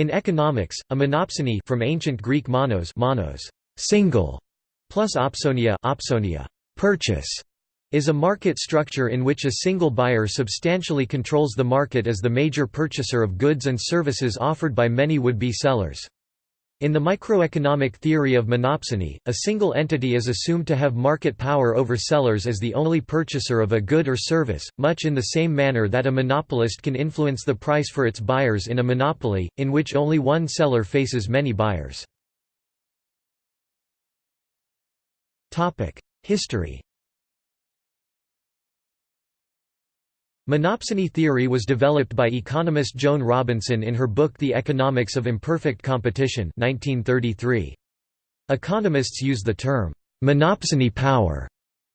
In economics, a monopsony from ancient Greek monos, monos single, plus opsonia, opsonia purchase, is a market structure in which a single buyer substantially controls the market as the major purchaser of goods and services offered by many would-be sellers. In the microeconomic theory of monopsony, a single entity is assumed to have market power over sellers as the only purchaser of a good or service, much in the same manner that a monopolist can influence the price for its buyers in a monopoly, in which only one seller faces many buyers. History Monopsony theory was developed by economist Joan Robinson in her book The Economics of Imperfect Competition 1933. Economists use the term, "'monopsony power'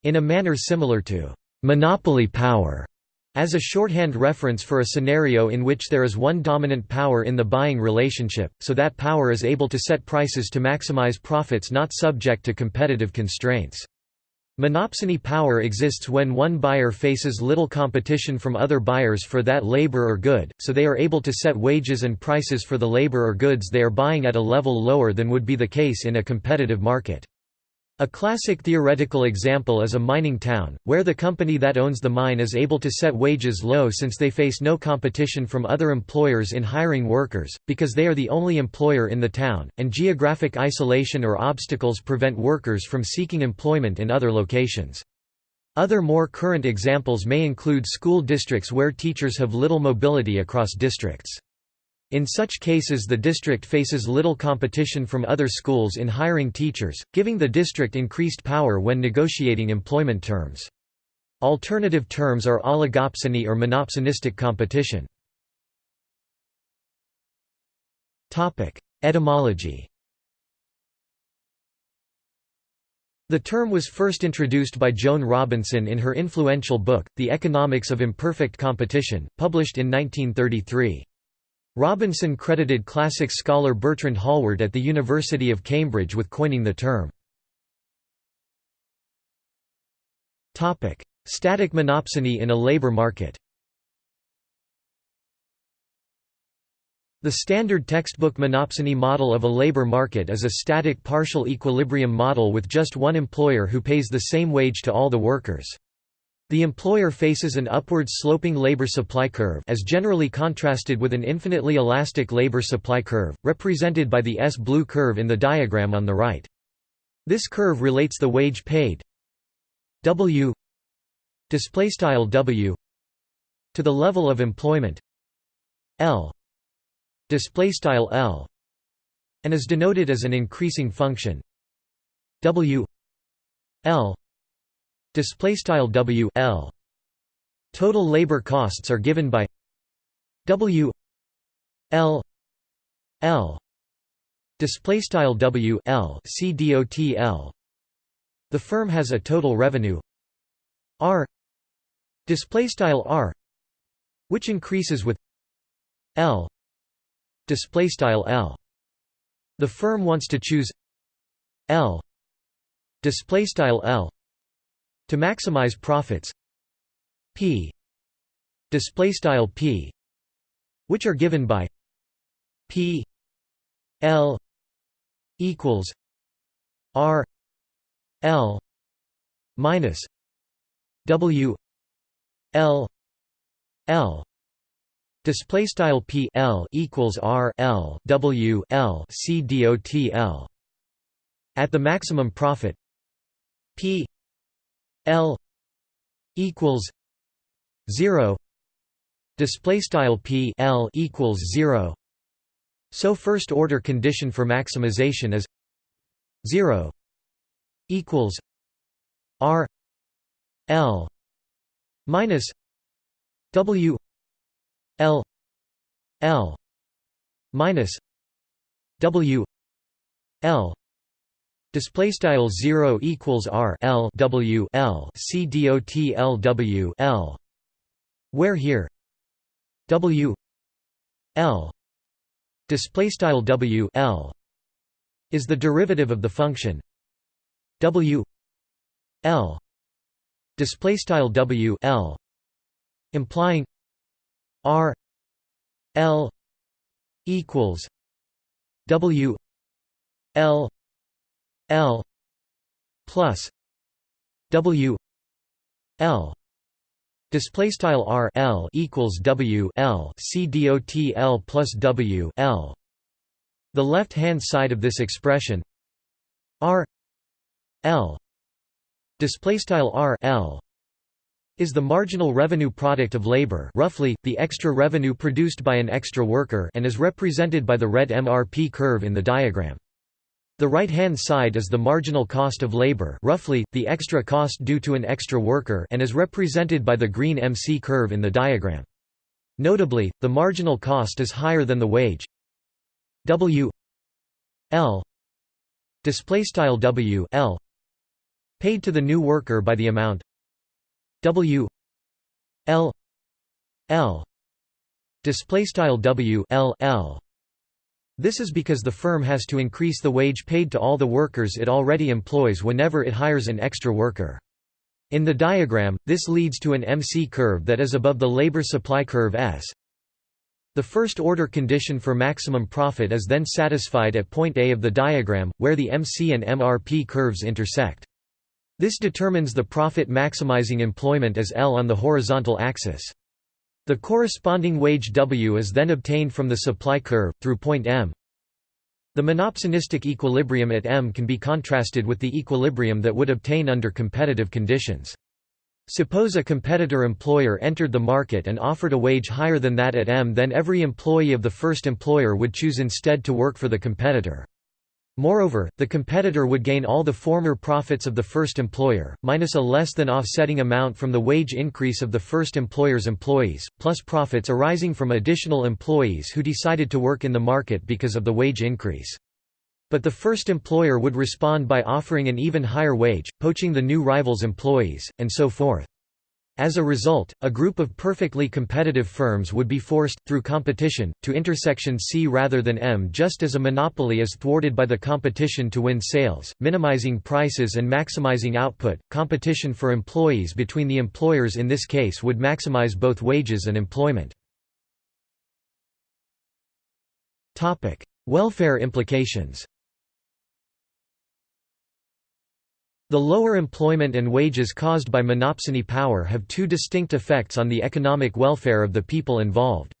in a manner similar to "'monopoly power' as a shorthand reference for a scenario in which there is one dominant power in the buying relationship, so that power is able to set prices to maximize profits not subject to competitive constraints. Monopsony power exists when one buyer faces little competition from other buyers for that labor or good, so they are able to set wages and prices for the labor or goods they are buying at a level lower than would be the case in a competitive market. A classic theoretical example is a mining town, where the company that owns the mine is able to set wages low since they face no competition from other employers in hiring workers, because they are the only employer in the town, and geographic isolation or obstacles prevent workers from seeking employment in other locations. Other more current examples may include school districts where teachers have little mobility across districts. In such cases the district faces little competition from other schools in hiring teachers, giving the district increased power when negotiating employment terms. Alternative terms are oligopsony or monopsonistic competition. Etymology The term was first introduced by Joan Robinson in her influential book, The Economics of Imperfect Competition, published in 1933. Robinson credited classics scholar Bertrand Hallward at the University of Cambridge with coining the term. Static monopsony in a labor market The standard textbook monopsony model of a labor market is a static partial equilibrium model with just one employer who pays the same wage to all the workers. The employer faces an upward sloping labor supply curve as generally contrasted with an infinitely elastic labor supply curve, represented by the S-blue curve in the diagram on the right. This curve relates the wage paid W W to the level of employment L L and is denoted as an increasing function W L display style W L. Total labor costs are given by W L L. Display style W L C D O T L. The firm has a total revenue R. Display style R which increases with L. Display style L. The firm wants to choose L. Display style L to maximize profits. P. Display style p which are given by p l equals r l minus w l l. Display style p l equals r l w l c dot l. At the maximum profit p L equals zero. Display style P L equals zero. So first order condition for maximization is zero equals R L minus W L L minus W L Display style zero equals R L W L C D O T L W L. Where here? W L. Display style W L is the derivative of the function W L. Display style W L implying R L equals W L L plus W L display style R L equals W L C L plus W L the left hand side of this expression R L display style R L is the marginal revenue product of labor roughly, the extra revenue produced by an extra worker and is represented by the red MRP curve in the diagram. The right-hand side is the marginal cost of labor roughly, the extra cost due to an extra worker and is represented by the green MC curve in the diagram. Notably, the marginal cost is higher than the wage W L W L paid to the new worker by the amount W L L display style W L L this is because the firm has to increase the wage paid to all the workers it already employs whenever it hires an extra worker. In the diagram, this leads to an MC curve that is above the labor supply curve S. The first order condition for maximum profit is then satisfied at point A of the diagram, where the MC and MRP curves intersect. This determines the profit maximizing employment as L on the horizontal axis. The corresponding wage W is then obtained from the supply curve, through point M. The monopsonistic equilibrium at M can be contrasted with the equilibrium that would obtain under competitive conditions. Suppose a competitor employer entered the market and offered a wage higher than that at M then every employee of the first employer would choose instead to work for the competitor. Moreover, the competitor would gain all the former profits of the first employer, minus a less than offsetting amount from the wage increase of the first employer's employees, plus profits arising from additional employees who decided to work in the market because of the wage increase. But the first employer would respond by offering an even higher wage, poaching the new rival's employees, and so forth. As a result, a group of perfectly competitive firms would be forced, through competition, to intersection C rather than M just as a monopoly is thwarted by the competition to win sales, minimizing prices and maximizing output. Competition for employees between the employers in this case would maximize both wages and employment. Welfare implications The lower employment and wages caused by monopsony power have two distinct effects on the economic welfare of the people involved.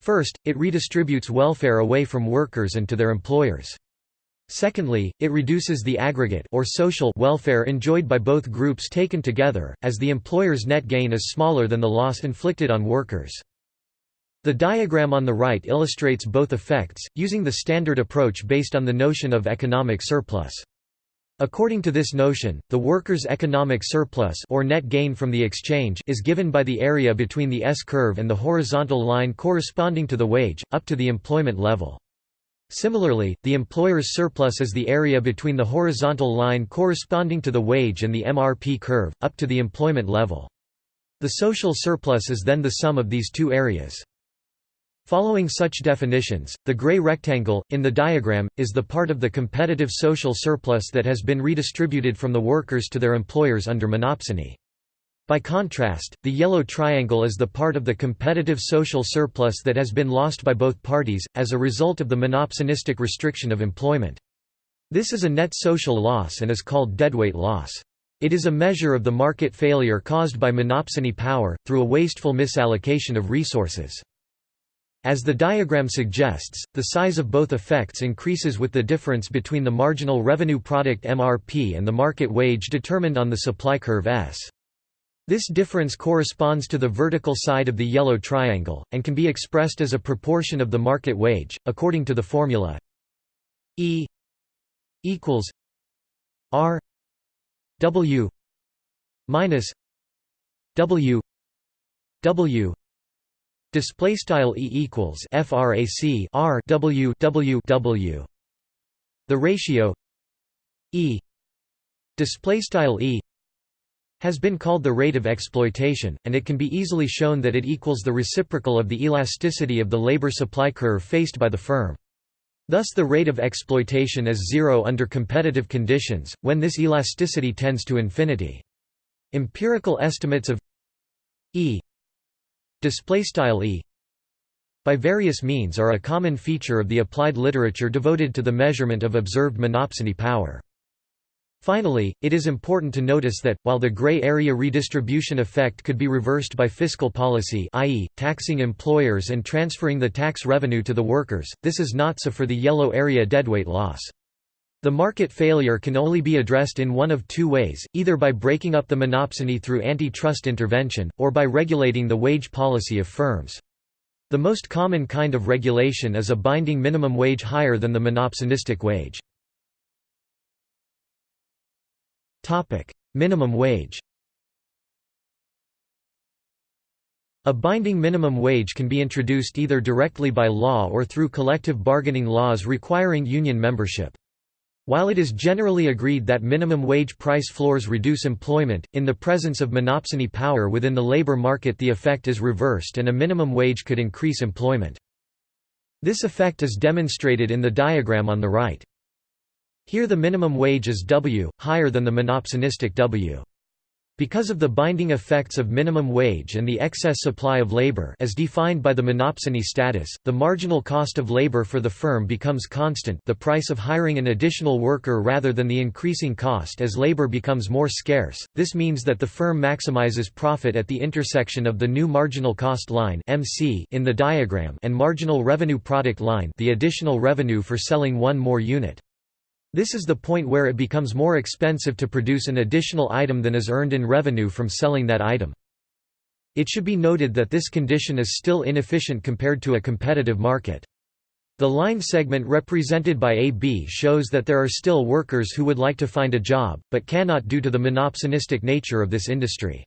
First, it redistributes welfare away from workers and to their employers. Secondly, it reduces the aggregate or social welfare enjoyed by both groups taken together, as the employer's net gain is smaller than the loss inflicted on workers. The diagram on the right illustrates both effects, using the standard approach based on the notion of economic surplus. According to this notion, the worker's economic surplus or net gain from the exchange is given by the area between the S-curve and the horizontal line corresponding to the wage, up to the employment level. Similarly, the employer's surplus is the area between the horizontal line corresponding to the wage and the MRP curve, up to the employment level. The social surplus is then the sum of these two areas. Following such definitions, the gray rectangle, in the diagram, is the part of the competitive social surplus that has been redistributed from the workers to their employers under monopsony. By contrast, the yellow triangle is the part of the competitive social surplus that has been lost by both parties, as a result of the monopsonistic restriction of employment. This is a net social loss and is called deadweight loss. It is a measure of the market failure caused by monopsony power, through a wasteful misallocation of resources. As the diagram suggests, the size of both effects increases with the difference between the marginal revenue product MRP and the market wage determined on the supply curve S. This difference corresponds to the vertical side of the yellow triangle, and can be expressed as a proportion of the market wage, according to the formula E equals R W minus W W Display style E equals frac R W W W. The ratio E display style E has been called the rate of exploitation, and it can be easily shown that it equals the reciprocal of the elasticity of the labor supply curve faced by the firm. Thus the rate of exploitation is zero under competitive conditions, when this elasticity tends to infinity. Empirical estimates of E display style e by various means are a common feature of the applied literature devoted to the measurement of observed monopsony power. Finally, it is important to notice that, while the gray area redistribution effect could be reversed by fiscal policy i.e., taxing employers and transferring the tax revenue to the workers, this is not so for the yellow area deadweight loss. The market failure can only be addressed in one of two ways, either by breaking up the monopsony through antitrust intervention, or by regulating the wage policy of firms. The most common kind of regulation is a binding minimum wage higher than the monopsonistic wage. Minimum wage A binding minimum wage can be introduced either directly by law or through collective bargaining laws requiring union membership. While it is generally agreed that minimum wage price floors reduce employment, in the presence of monopsony power within the labor market the effect is reversed and a minimum wage could increase employment. This effect is demonstrated in the diagram on the right. Here the minimum wage is W, higher than the monopsonistic W. Because of the binding effects of minimum wage and the excess supply of labor as defined by the monopsony status, the marginal cost of labor for the firm becomes constant the price of hiring an additional worker rather than the increasing cost as labor becomes more scarce. This means that the firm maximizes profit at the intersection of the new marginal cost line MC in the diagram and marginal revenue product line the additional revenue for selling one more unit. This is the point where it becomes more expensive to produce an additional item than is earned in revenue from selling that item. It should be noted that this condition is still inefficient compared to a competitive market. The line segment represented by AB shows that there are still workers who would like to find a job, but cannot due to the monopsonistic nature of this industry.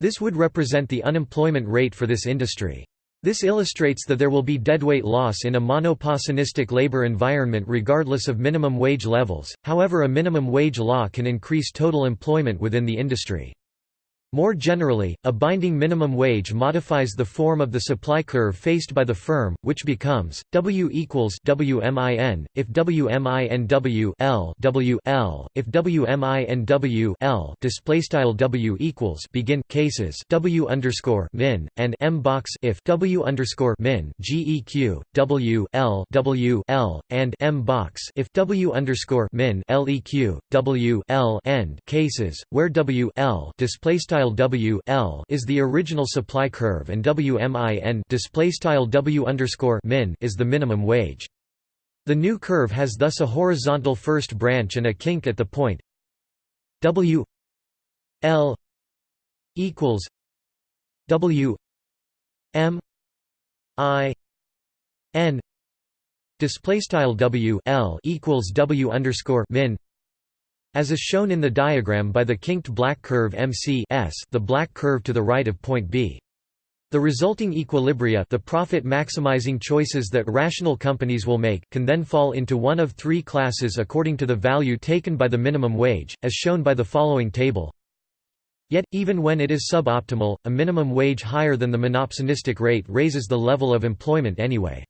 This would represent the unemployment rate for this industry. This illustrates that there will be deadweight loss in a monoposonistic labor environment regardless of minimum wage levels, however a minimum wage law can increase total employment within the industry. More generally, a binding minimum wage modifies the form of the supply curve faced by the firm, which becomes W equals WMIN if WMINW L W L. If WMINW L display style W equals begin cases W underscore min and M box if W underscore min GEQ W L W L and M box if W underscore min LEQ W L end cases where W L display style W L is the original supply curve and WMIN display style W underscore min is the minimum wage. The new curve has thus a horizontal first branch and a kink at the point W L equals W M I N display style W L equals W underscore min as is shown in the diagram by the kinked black curve MC S the black curve to the right of point B. The resulting equilibria the profit-maximizing choices that rational companies will make can then fall into one of three classes according to the value taken by the minimum wage, as shown by the following table. Yet, even when it is suboptimal, a minimum wage higher than the monopsonistic rate raises the level of employment anyway.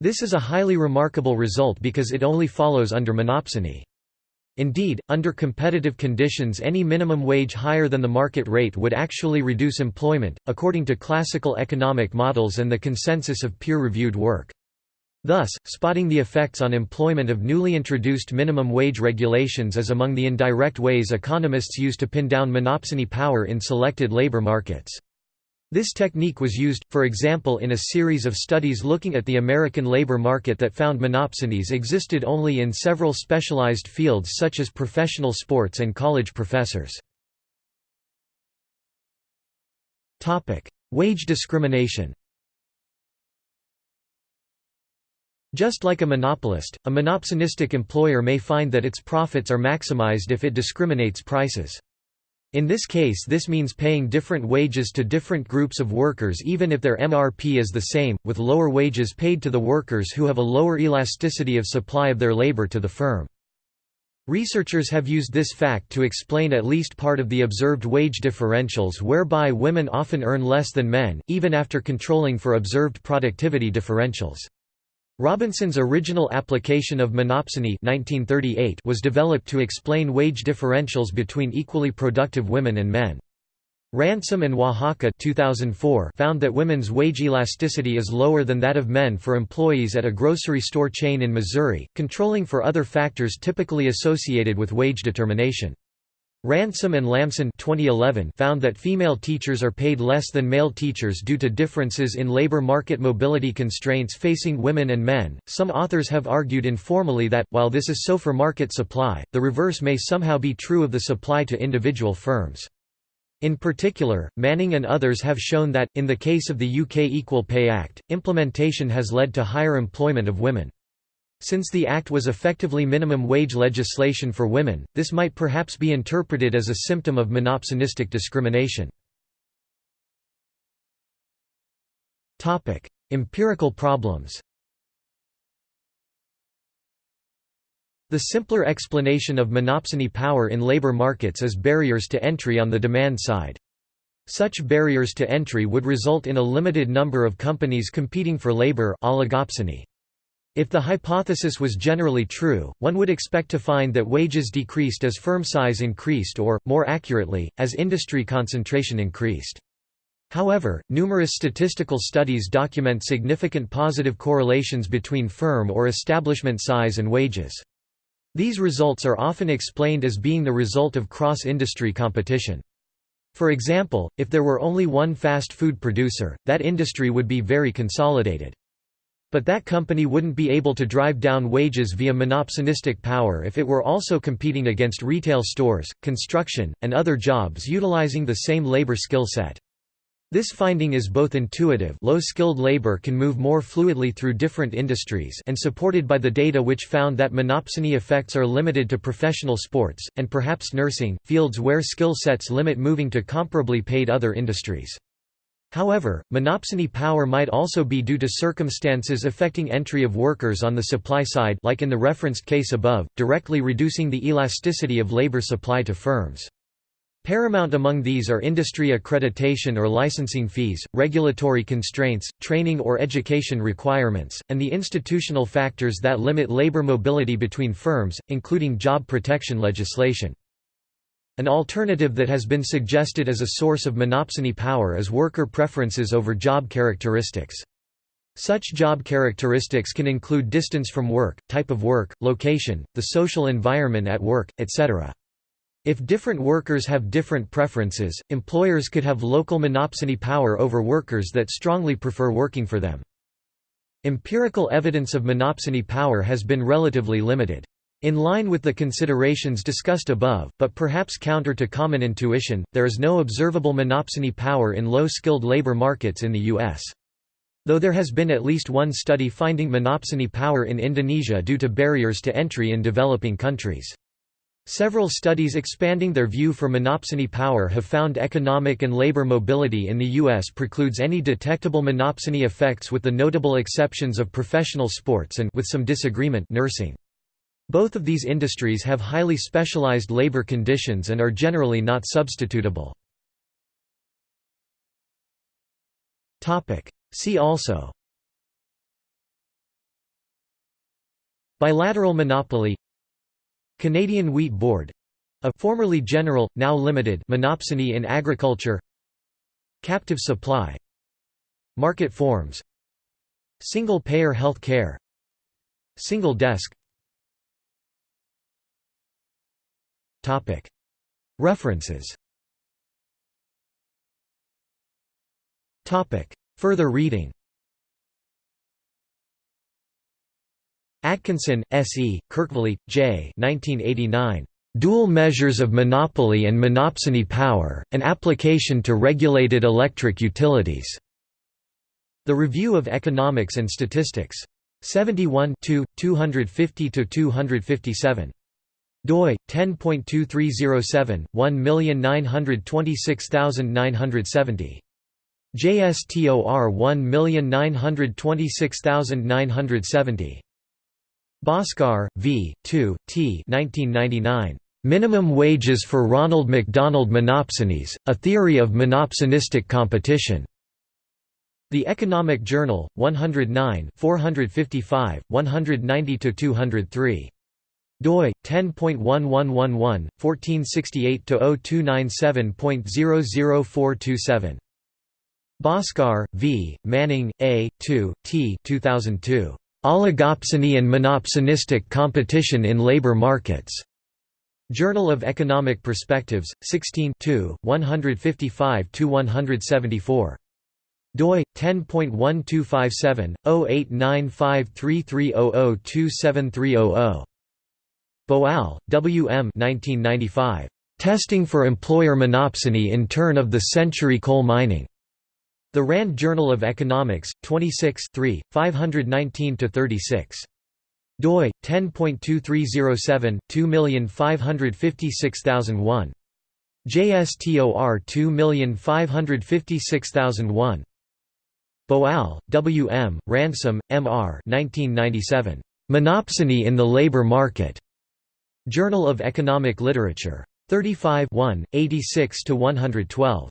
This is a highly remarkable result because it only follows under monopsony. Indeed, under competitive conditions any minimum wage higher than the market rate would actually reduce employment, according to classical economic models and the consensus of peer-reviewed work. Thus, spotting the effects on employment of newly introduced minimum wage regulations is among the indirect ways economists use to pin down monopsony power in selected labor markets. This technique was used, for example in a series of studies looking at the American labor market that found monopsonies existed only in several specialized fields such as professional sports and college professors. Wage discrimination Just like a monopolist, a monopsonistic employer may find that its profits are maximized if it discriminates prices. In this case this means paying different wages to different groups of workers even if their MRP is the same, with lower wages paid to the workers who have a lower elasticity of supply of their labor to the firm. Researchers have used this fact to explain at least part of the observed wage differentials whereby women often earn less than men, even after controlling for observed productivity differentials. Robinson's original application of monopsony 1938 was developed to explain wage differentials between equally productive women and men. Ransom and Oaxaca 2004 found that women's wage elasticity is lower than that of men for employees at a grocery store chain in Missouri, controlling for other factors typically associated with wage determination. Ransom and Lambson 2011 found that female teachers are paid less than male teachers due to differences in labor market mobility constraints facing women and men. Some authors have argued informally that, while this is so for market supply, the reverse may somehow be true of the supply to individual firms. In particular, Manning and others have shown that, in the case of the UK Equal Pay Act, implementation has led to higher employment of women. Since the Act was effectively minimum wage legislation for women, this might perhaps be interpreted as a symptom of monopsonistic discrimination. Empirical problems The simpler explanation of monopsony power in labor markets is barriers to entry on the demand side. Such barriers to entry would result in a limited number of companies competing for labor oligopsony. If the hypothesis was generally true, one would expect to find that wages decreased as firm size increased or, more accurately, as industry concentration increased. However, numerous statistical studies document significant positive correlations between firm or establishment size and wages. These results are often explained as being the result of cross-industry competition. For example, if there were only one fast food producer, that industry would be very consolidated. But that company wouldn't be able to drive down wages via monopsonistic power if it were also competing against retail stores, construction, and other jobs utilizing the same labor skill set. This finding is both intuitive low-skilled labor can move more fluidly through different industries and supported by the data which found that monopsony effects are limited to professional sports, and perhaps nursing, fields where skill sets limit moving to comparably paid other industries. However, monopsony power might also be due to circumstances affecting entry of workers on the supply side like in the referenced case above, directly reducing the elasticity of labor supply to firms. Paramount among these are industry accreditation or licensing fees, regulatory constraints, training or education requirements, and the institutional factors that limit labor mobility between firms, including job protection legislation. An alternative that has been suggested as a source of monopsony power is worker preferences over job characteristics. Such job characteristics can include distance from work, type of work, location, the social environment at work, etc. If different workers have different preferences, employers could have local monopsony power over workers that strongly prefer working for them. Empirical evidence of monopsony power has been relatively limited. In line with the considerations discussed above, but perhaps counter to common intuition, there is no observable monopsony power in low-skilled labor markets in the U.S. Though there has been at least one study finding monopsony power in Indonesia due to barriers to entry in developing countries. Several studies expanding their view for monopsony power have found economic and labor mobility in the U.S. precludes any detectable monopsony effects with the notable exceptions of professional sports and with some disagreement nursing. Both of these industries have highly specialized labor conditions and are generally not substitutable. See also. Bilateral monopoly. Canadian Wheat Board. A formerly general, now limited monopsony in agriculture. Captive supply. Market forms. Single-payer health care Single desk References Further reading Atkinson, S. E., Kirkville, J. 1989. Dual Measures of Monopoly and Monopsony Power, An Application to Regulated Electric Utilities. The Review of Economics and Statistics. 71 250–257 doi 10.2307 1926970 JSTOR 1926970 Bhaskar, V. To, T. 1999. Minimum Wages for Ronald McDonald Monopsonies, A Theory of Monopsonistic Competition. The Economic Journal, 109 455, 190–203. Doi 10.1111 1468-0297.00427 Bhaskar, V, Manning, A, To, T 2002. Oligopsony and monopsonistic competition in labor markets. Journal of Economic Perspectives, 16 155–174 doi 10.1257 089533002730 Boal, W. M. 1995. Testing for Employer Monopsony in Turn of the Century Coal Mining. The Rand Journal of Economics, 26 3, 519–36. doi 10.2307 2556001. JSTOR 2556001. Boal, W. M., Ransom, M. R. 1997. Monopsony in the Labor Market. Journal of Economic Literature. 35 86–112.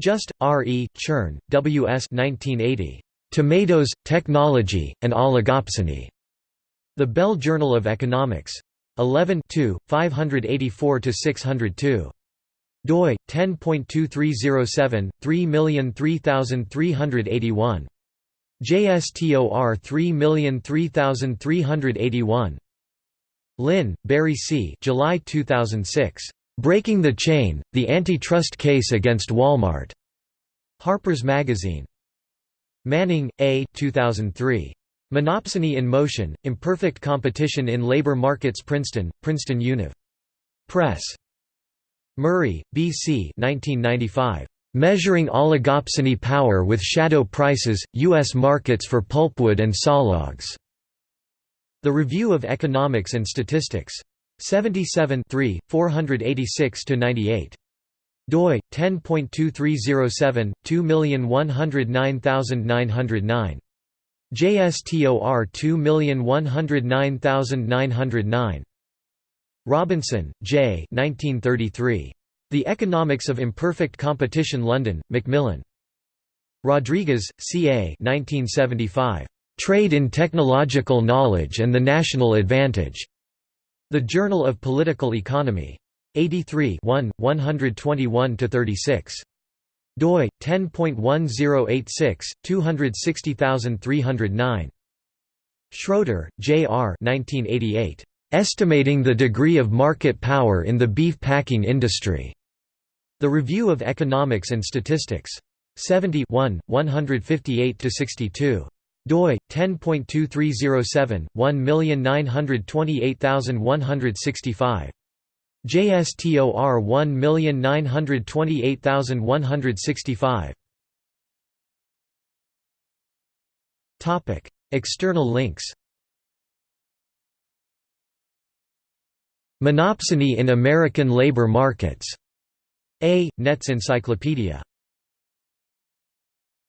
Just, R. E., Chern, W. S. 1980. Tomatoes, Technology, and Oligopsony. The Bell Journal of Economics. 11 584–602 doi 10.2307 3003381 JSTOR 3003381 Lynn, Barry C. July 2006. Breaking the Chain: The Antitrust Case Against Walmart. Harper's Magazine. Manning, A. 2003. Monopsony in Motion: Imperfect Competition in Labor Markets. Princeton, Princeton Univ. Press. Murray, B. C. 1995. Measuring Oligopsony Power with Shadow Prices, U.S. Markets for Pulpwood and Sawlogs. The Review of Economics and Statistics. 77 486–98 doi 10.2307 2109909 JSTOR 2109909 Robinson, J. 1933. The Economics of Imperfect Competition London, Macmillan. Rodriguez, C. A. 1975. Trade in Technological Knowledge and the National Advantage. The Journal of Political Economy. 83 121–36. doi 10.1086 260309 Schroeter, J. R. 1988. Estimating the Degree of Market Power in the Beef Packing Industry. The Review of Economics and Statistics. 70 158–62. Doi 10.2307 1928165. JSTOR 1928165. Topic: External links. Monopsony in American labor markets. A. Net's Encyclopedia